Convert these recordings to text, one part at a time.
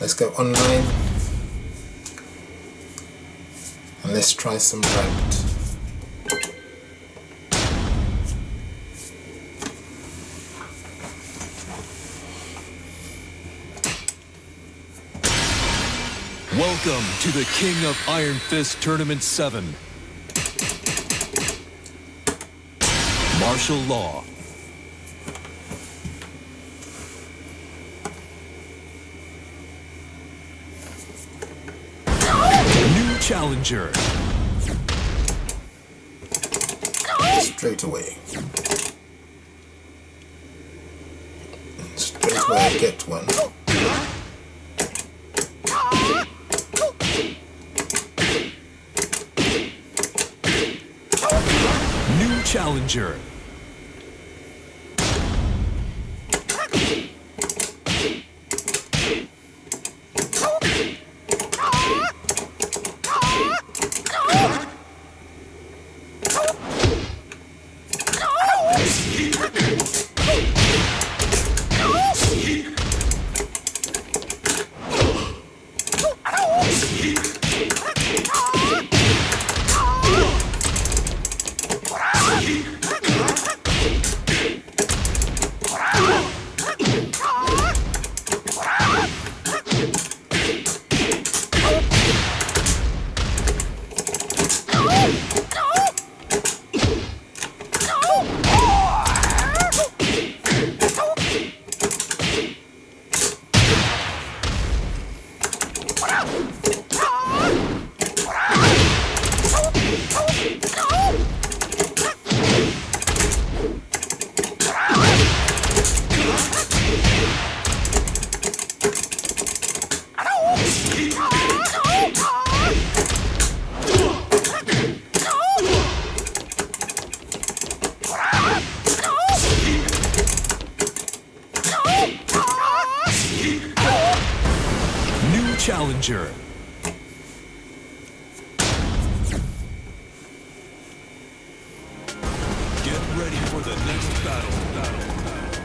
let's go online and let's try some ranked. Welcome to the King of Iron Fist Tournament 7. Martial Law. New challenger. Straight away. Straight away I get one. New challenger. Ready for the next battle. battle, battle.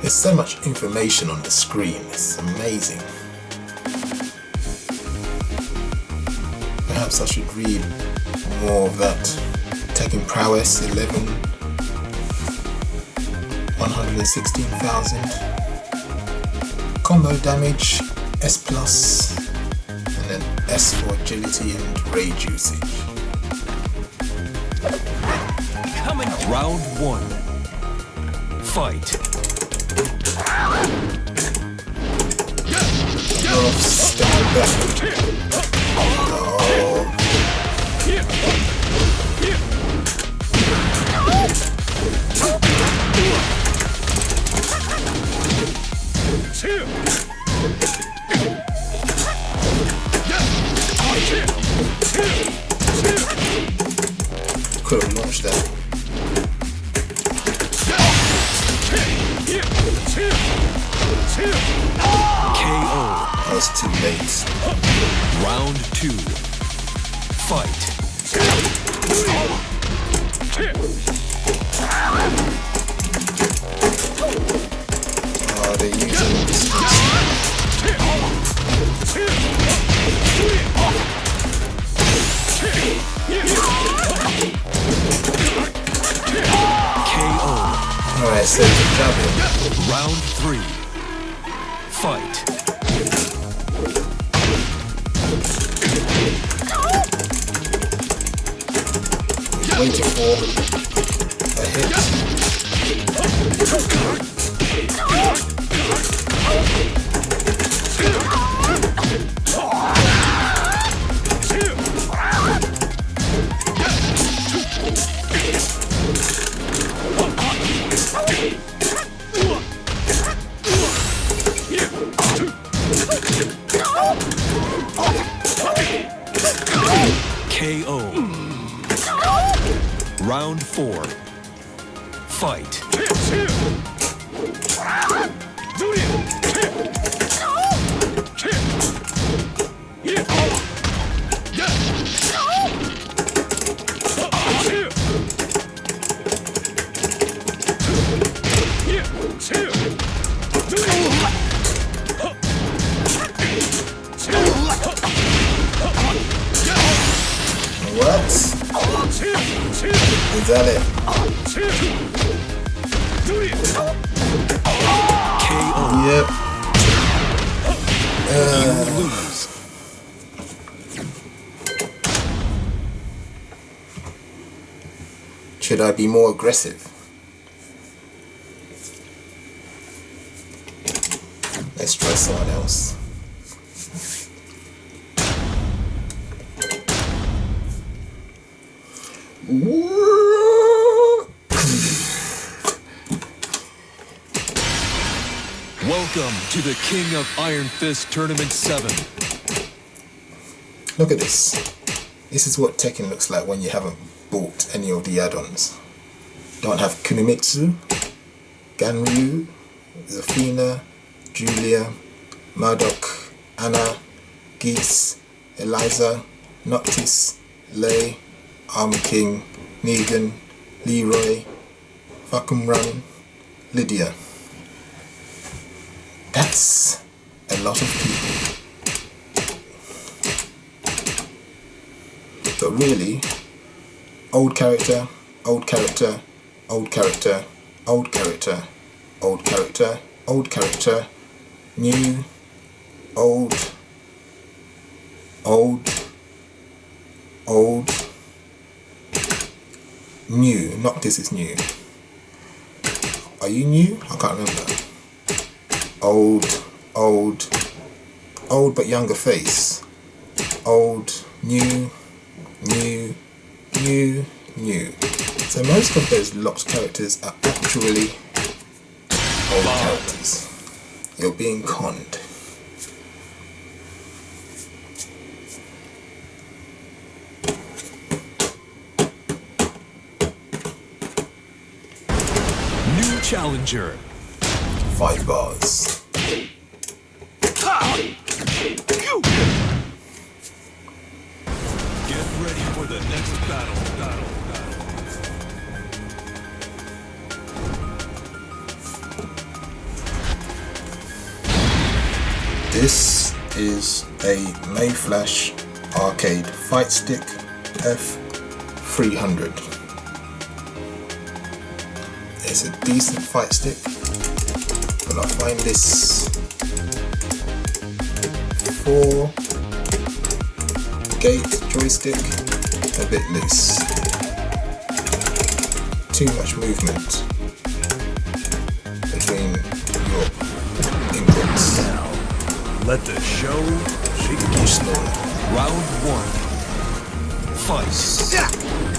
There's so much information on the screen, it's amazing. Perhaps I should read more of that. Tekken prowess 11, 116,000. Combo damage S plus, and then S for agility and rage usage. Round one. Fight. Oh, step back. KO. Too late. Round two. Fight. Oh, Alright, so the jabbing. Round three. Fight. Waiting for KO. Round four. Fight. Is that it? Yep. Lose. Should I be more aggressive? Let's try someone else. Welcome to the King of Iron Fist Tournament 7. Look at this. This is what Tekken looks like when you haven't bought any of the add-ons. Don't have Kunimitsu, Ganryu, Zafina, Julia, Marduk, Anna, Geese, Eliza, Noctis, Lei, Armor King, Negan, Leroy, Run, Lidia. That's a lot of people. But really, old character, old character, old character, old character, old character, old character, new, old, old, old, new. Not this is new. Are you new? I can't remember. Old, old, old but younger face. Old, new, new, new, new. So most of those lost characters are actually old characters. You're being conned. New challenger. Five bars. Get ready for the next battle. battle, battle. This is a Mayflash arcade fight stick F300. It's a decent fight stick, but I find this four gate joystick a bit loose. Too much movement between your inputs. Let the show begin. Round one. Fight. KO.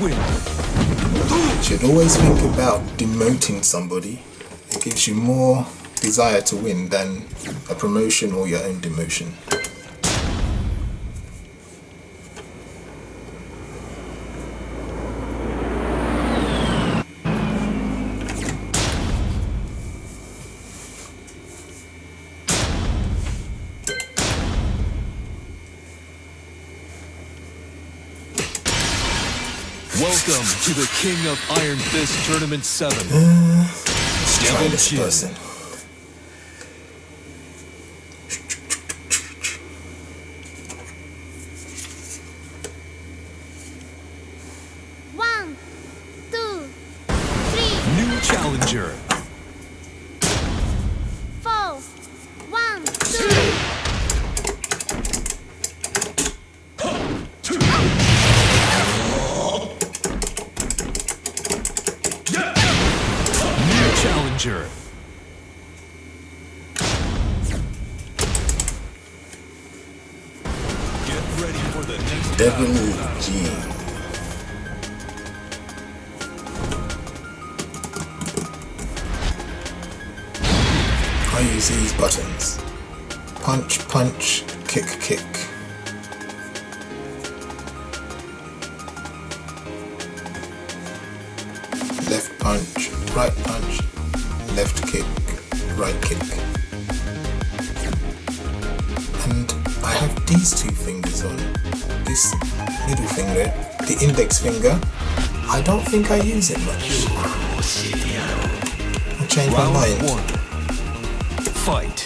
Win. You should always think about demoting somebody. It gives you more desire to win than a promotion or your own demotion. To the King of Iron Fist Tournament 7. Uh, Let's try Devil this Jin. person. One, two, three, New challenger. four. One, two. Challenger. Get ready for the next Devil. G. I use these buttons. Punch, punch, kick, kick. And I have these two fingers on. This middle finger, the index finger. I don't think I use it much. I changed my mind. Fight.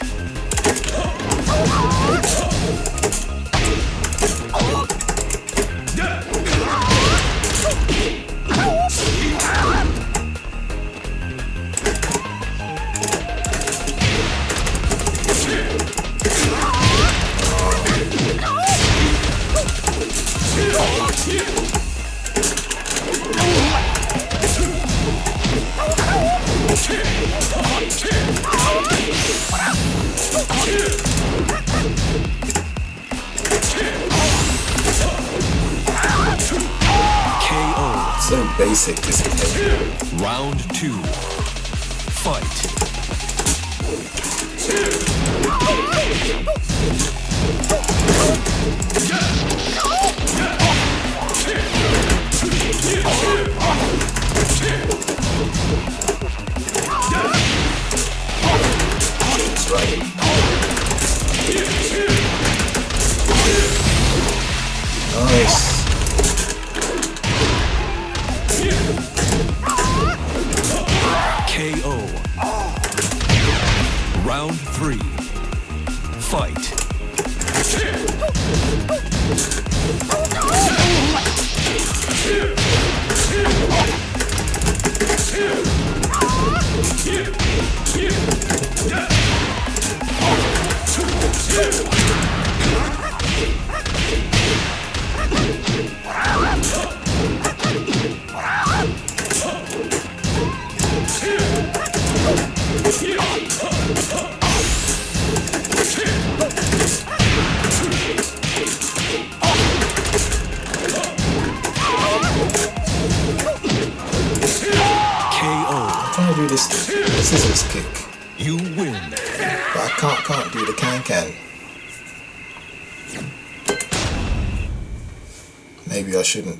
This. Round two. Shouldn't.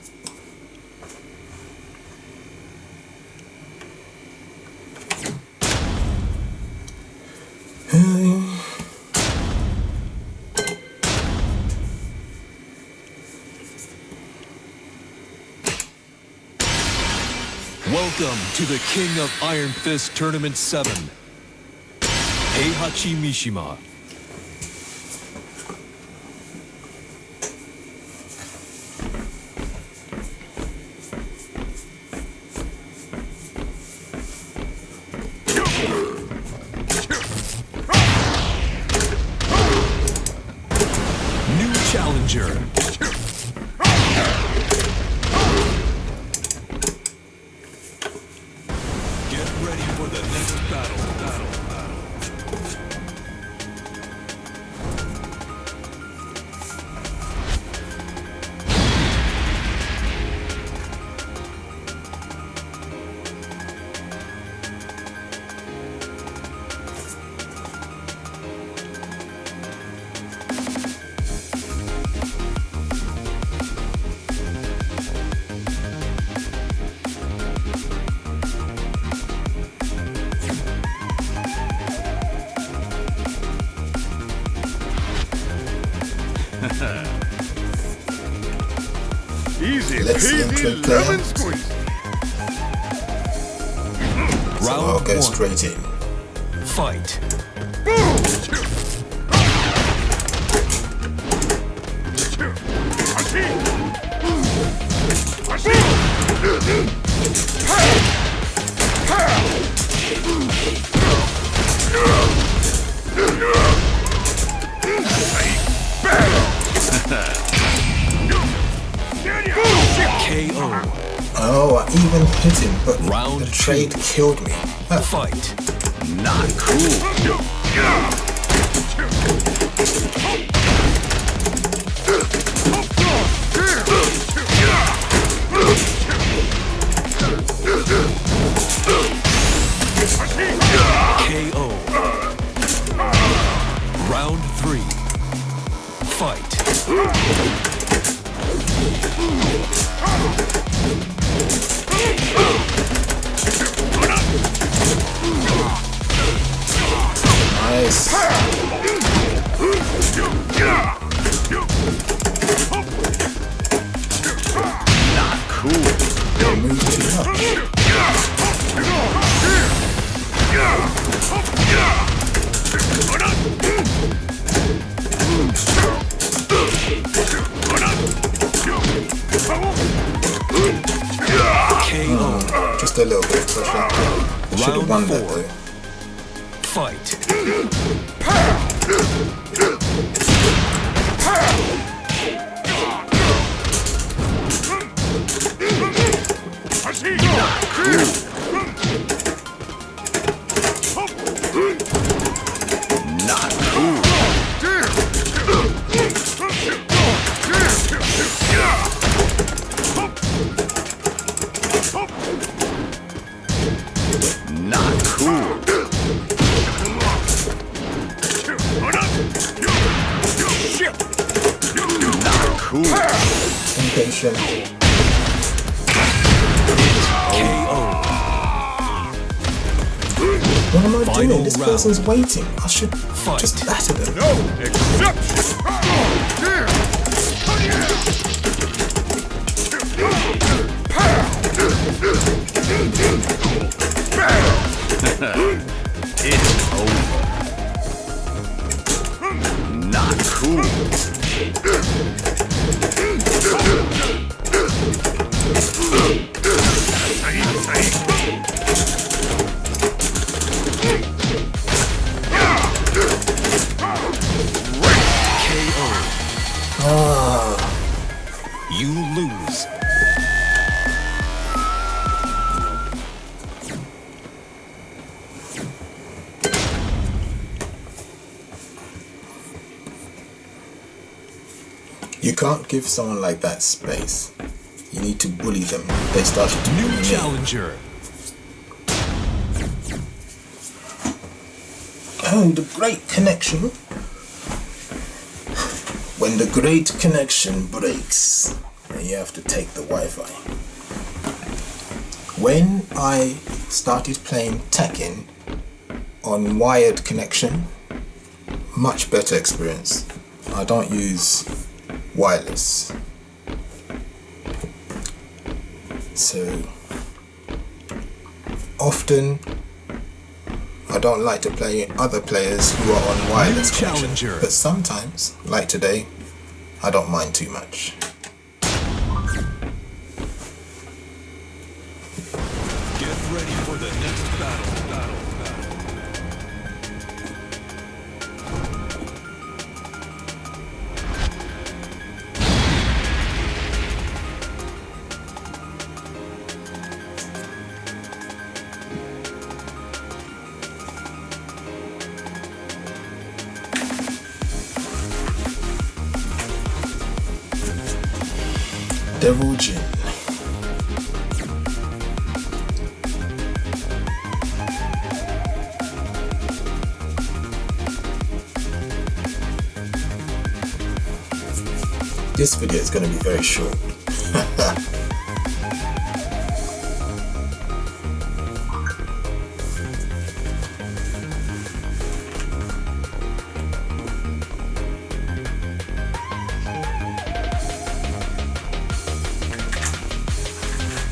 Welcome to the King of Iron Fist Tournament 7. Heihachi Mishima. Lemon squeeze. So I'll Round go one. straight in. Fight. Hit him, but Round the two. trade killed me. Ah, Fight. Not cool. Just a little bit of pressure. Should have Round won that four. though. Fight. Not person's waiting. I should Fight. just batter them. No exception. It's over. Not cool. Give someone like that space. You need to bully them. They started to bully New me. challenger. Oh, the great connection. When the great connection breaks, then you have to take the Wi-Fi. When I started playing Tekken on wired connection, much better experience. I don't use wireless. So often I don't like to play other players who are on wireless connection, challenger. but sometimes, like today, I don't mind too much. This video is going to be very short.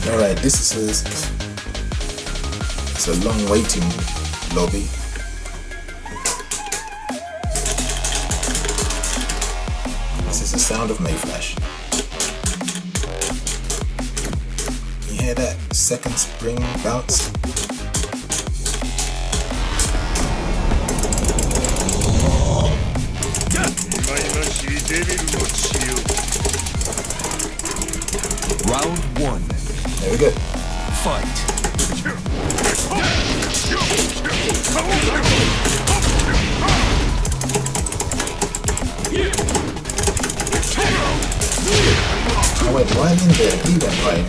Alright, this is a, it's a long waiting lobby. The sound of Mayflash. You hear that second spring bounce? Round one. There we go. Fight. Right in there. He went right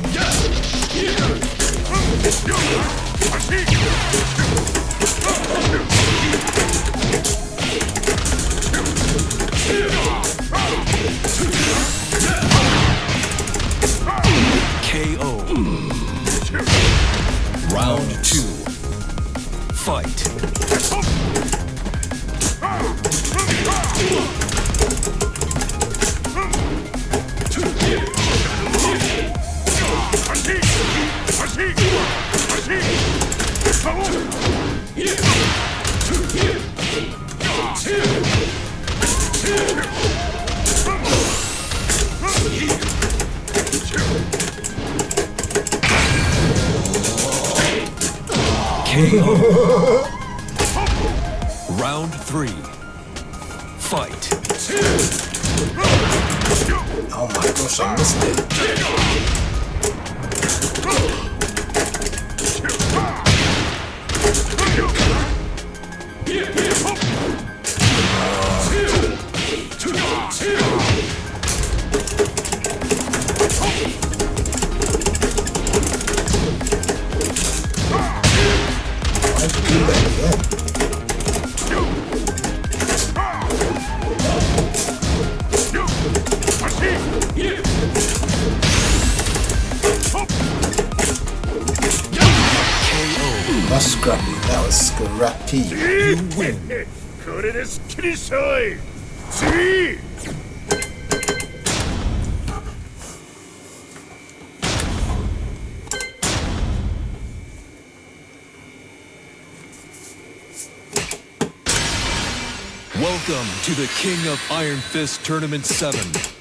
Welcome to the King of Iron Fist Tournament 7.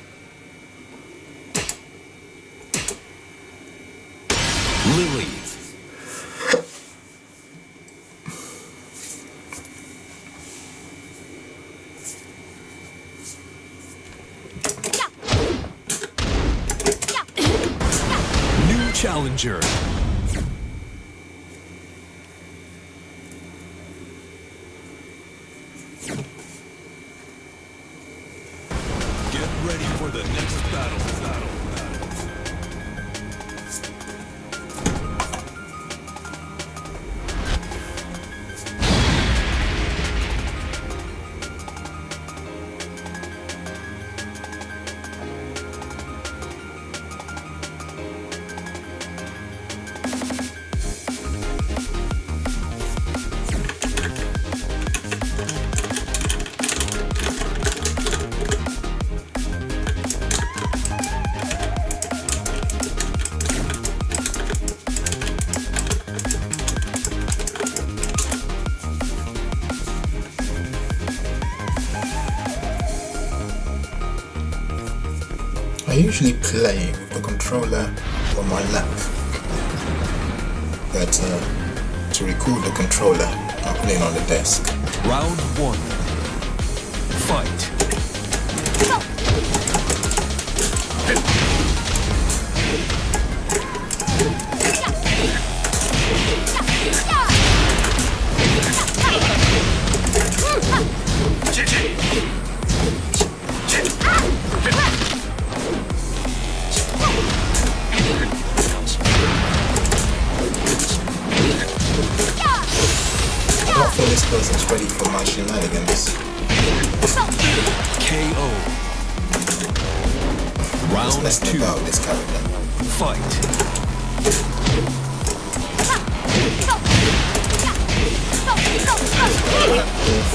Usually play with the controller on my lap. But uh, to record the controller, I put it on the desk. Round one. Fight.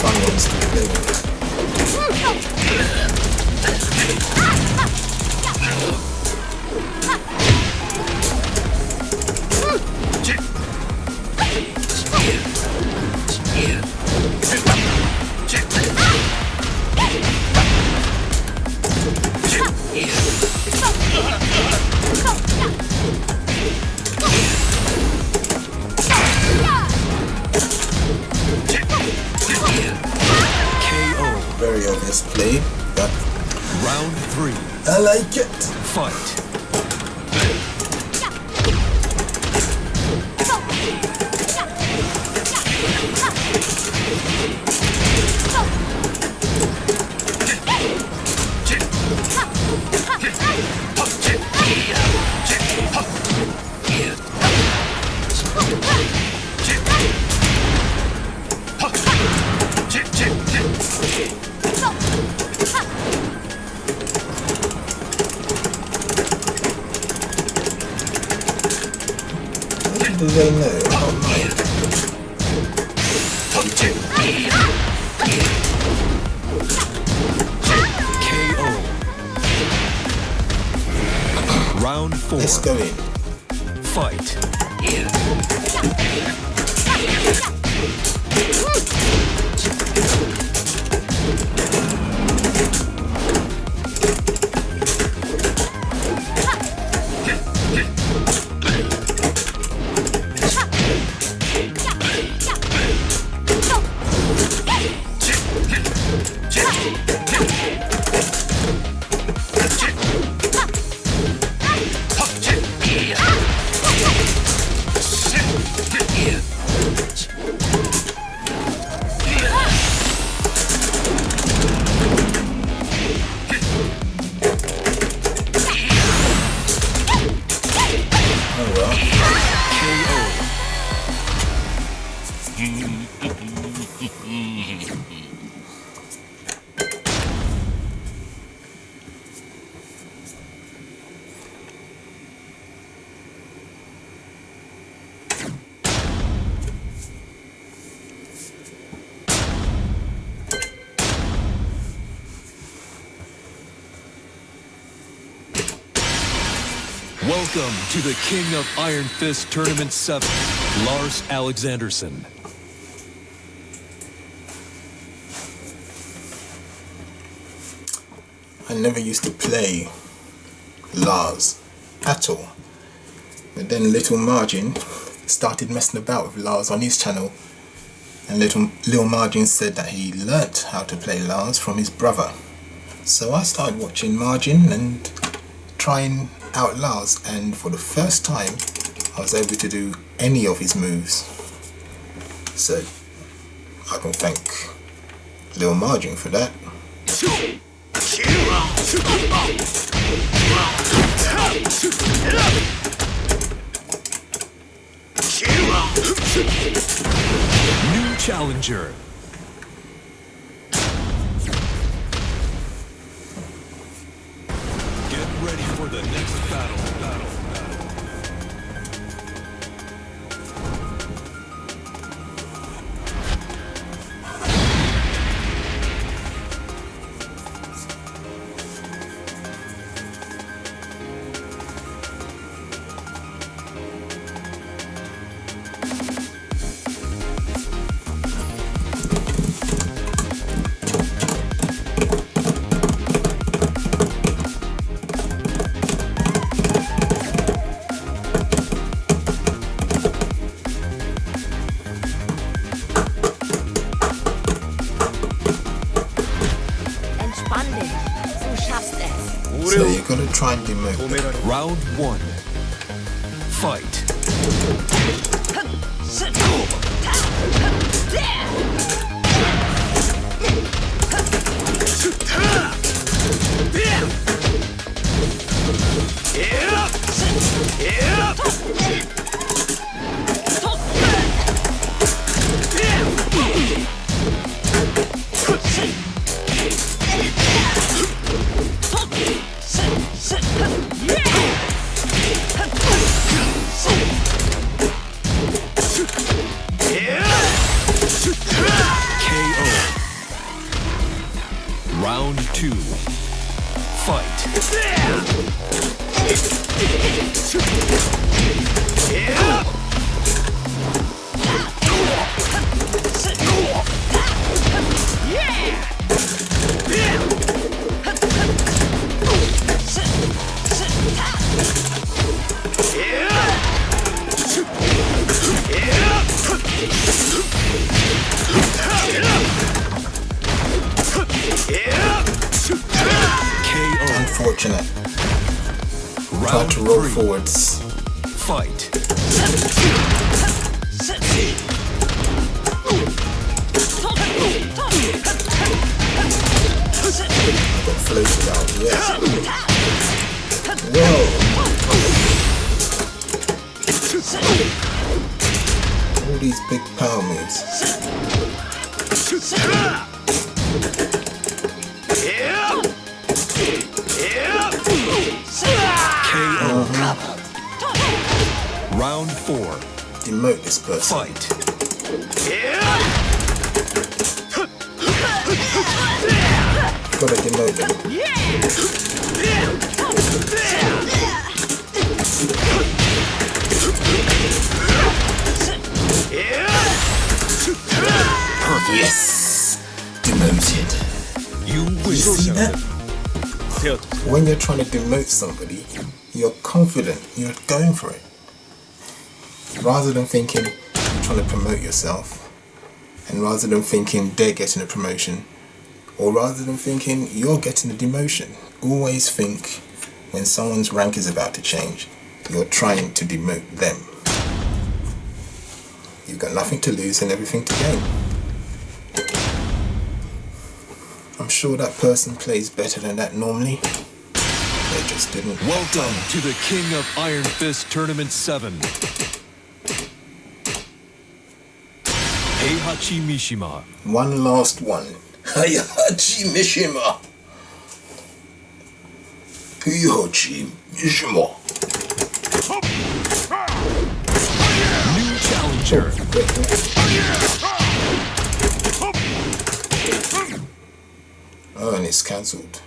Ones to play with. Do they know? KO. Round four. Let's go in. Fight. Welcome to the King of Iron Fist Tournament 7, Lars Alexandersson. I never used to play Lars at all. But then Little Majin started messing about with Lars on his channel. And Little, Little Majin said that he learnt how to play Lars from his brother. So I started watching Majin and trying out Lars and for the first time I was able to do any of his moves. So I can thank Little Majin for that. New challenger. Battle. Round one. All these big. KO. Round four. Demote this person. Fight. Gotta demote them. Yes! Demoted. You You see that? When you're trying to demote somebody, you're confident, you're going for it. Rather than thinking you're trying to promote yourself, and rather than thinking they're getting a promotion, or rather than thinking you're getting a demotion, always think when someone's rank is about to change, you're trying to demote them. You've got nothing to lose and everything to gain. I'm sure that person plays better than that normally. They just didn't. Welcome to the King of Iron Fist Tournament 7. Heihachi Mishima. One last one. Hayahachi Mishima. Hayahachi Mishima. New challenger. Oh, and it's cancelled.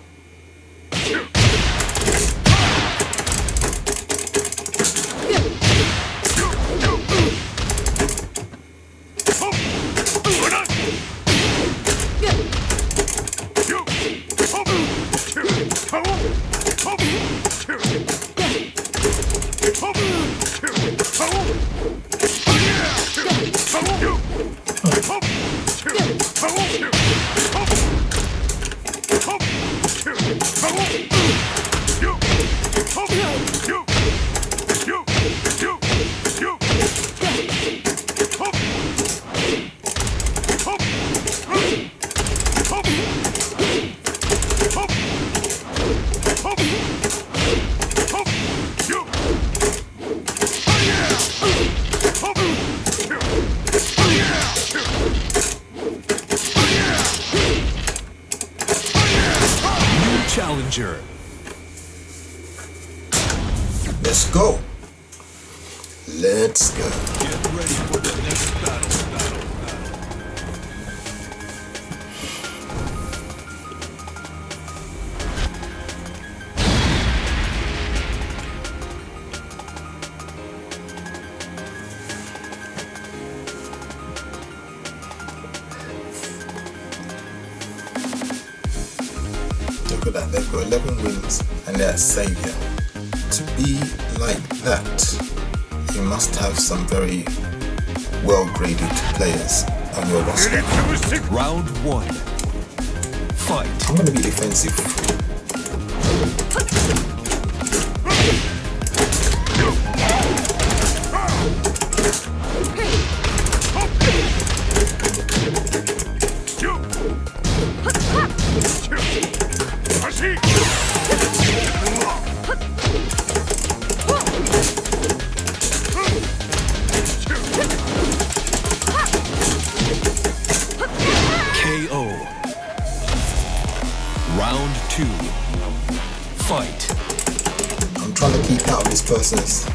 Keep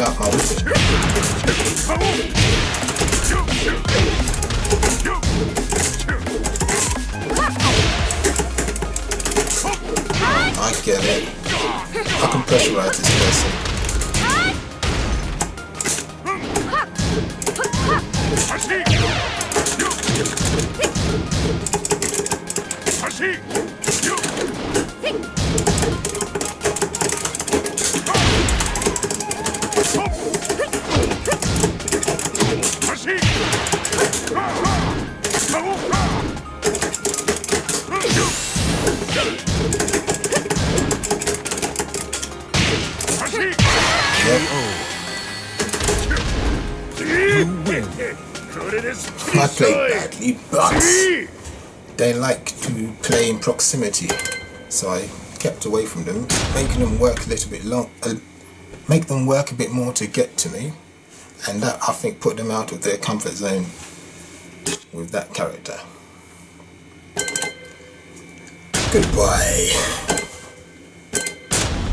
out my. I get it. I can pressurize this person. They like to play in proximity, so I kept away from them, making them work a little bit long, uh, make them work a bit more to get to me, and that I think put them out of their comfort zone with that character. Goodbye.